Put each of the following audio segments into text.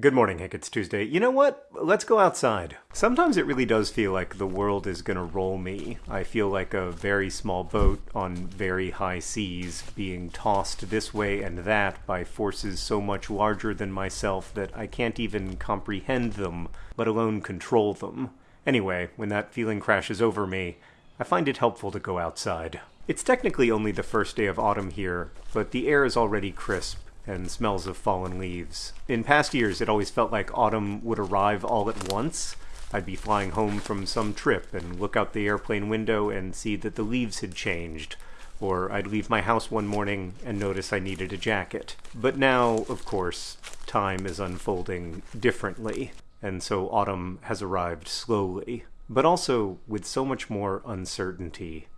Good morning, Hank. It's Tuesday. You know what? Let's go outside. Sometimes it really does feel like the world is gonna roll me. I feel like a very small boat on very high seas being tossed this way and that by forces so much larger than myself that I can't even comprehend them, let alone control them. Anyway, when that feeling crashes over me, I find it helpful to go outside. It's technically only the first day of autumn here, but the air is already crisp and smells of fallen leaves. In past years, it always felt like autumn would arrive all at once. I'd be flying home from some trip and look out the airplane window and see that the leaves had changed. Or I'd leave my house one morning and notice I needed a jacket. But now, of course, time is unfolding differently, and so autumn has arrived slowly, but also with so much more uncertainty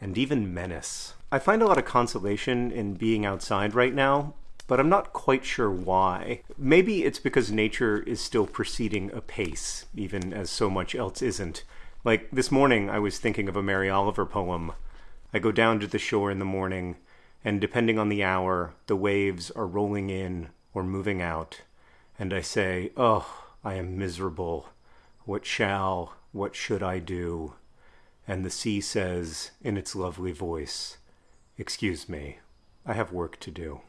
and even menace. I find a lot of consolation in being outside right now but I'm not quite sure why. Maybe it's because nature is still proceeding apace, even as so much else isn't. Like this morning, I was thinking of a Mary Oliver poem. I go down to the shore in the morning, and depending on the hour, the waves are rolling in or moving out, and I say, Oh, I am miserable. What shall, what should I do? And the sea says, in its lovely voice, Excuse me, I have work to do.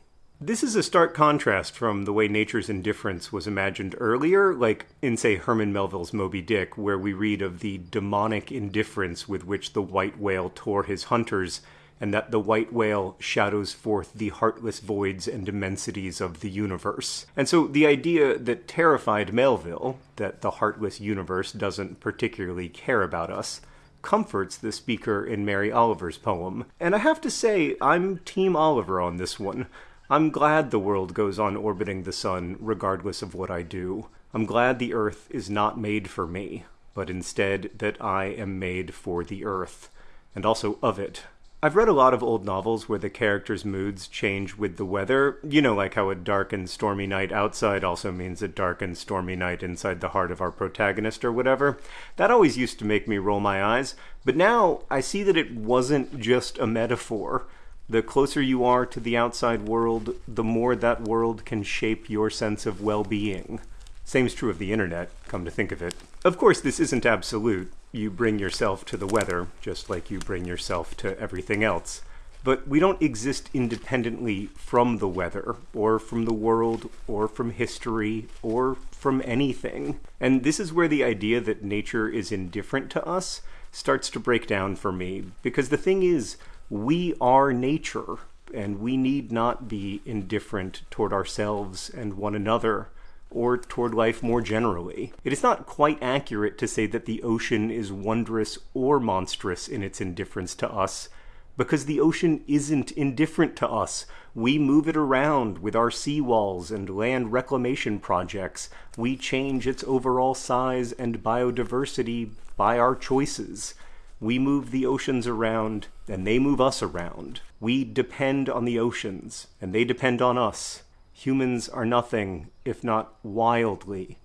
This is a stark contrast from the way nature's indifference was imagined earlier, like in, say, Herman Melville's Moby Dick, where we read of the demonic indifference with which the white whale tore his hunters, and that the white whale shadows forth the heartless voids and immensities of the universe. And so the idea that terrified Melville, that the heartless universe doesn't particularly care about us, comforts the speaker in Mary Oliver's poem. And I have to say, I'm Team Oliver on this one. I'm glad the world goes on orbiting the sun regardless of what I do. I'm glad the earth is not made for me, but instead that I am made for the earth, and also of it. I've read a lot of old novels where the characters' moods change with the weather. You know, like how a dark and stormy night outside also means a dark and stormy night inside the heart of our protagonist or whatever. That always used to make me roll my eyes, but now I see that it wasn't just a metaphor. The closer you are to the outside world, the more that world can shape your sense of well-being. Same's true of the internet, come to think of it. Of course, this isn't absolute. You bring yourself to the weather, just like you bring yourself to everything else. But we don't exist independently from the weather, or from the world, or from history, or from anything. And this is where the idea that nature is indifferent to us starts to break down for me. Because the thing is, we are nature, and we need not be indifferent toward ourselves and one another, or toward life more generally. It is not quite accurate to say that the ocean is wondrous or monstrous in its indifference to us, because the ocean isn't indifferent to us. We move it around with our seawalls and land reclamation projects. We change its overall size and biodiversity by our choices. We move the oceans around, and they move us around. We depend on the oceans, and they depend on us. Humans are nothing if not wildly,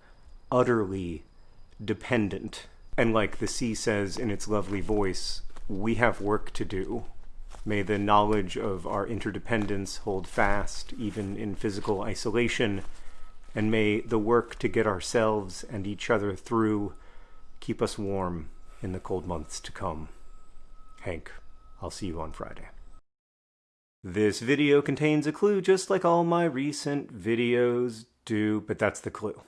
utterly dependent. And like the sea says in its lovely voice, we have work to do. May the knowledge of our interdependence hold fast, even in physical isolation, and may the work to get ourselves and each other through keep us warm in the cold months to come. Hank, I'll see you on Friday. This video contains a clue just like all my recent videos do, but that's the clue.